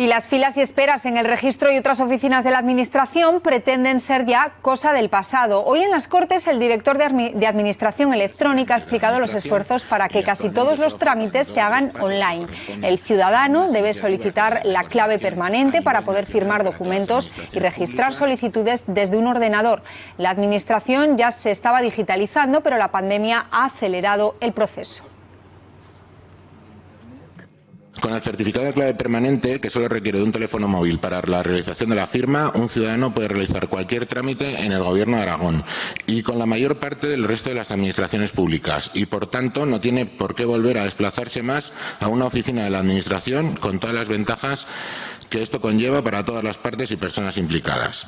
Y las filas y esperas en el registro y otras oficinas de la Administración pretenden ser ya cosa del pasado. Hoy en las Cortes el director de Administración Electrónica ha explicado los esfuerzos para que casi todos los trámites se hagan online. El ciudadano debe solicitar la clave permanente para poder firmar documentos y registrar solicitudes desde un ordenador. La Administración ya se estaba digitalizando, pero la pandemia ha acelerado el proceso. Con el certificado de clave permanente, que solo requiere de un teléfono móvil para la realización de la firma, un ciudadano puede realizar cualquier trámite en el Gobierno de Aragón y con la mayor parte del resto de las administraciones públicas y, por tanto, no tiene por qué volver a desplazarse más a una oficina de la Administración con todas las ventajas que esto conlleva para todas las partes y personas implicadas.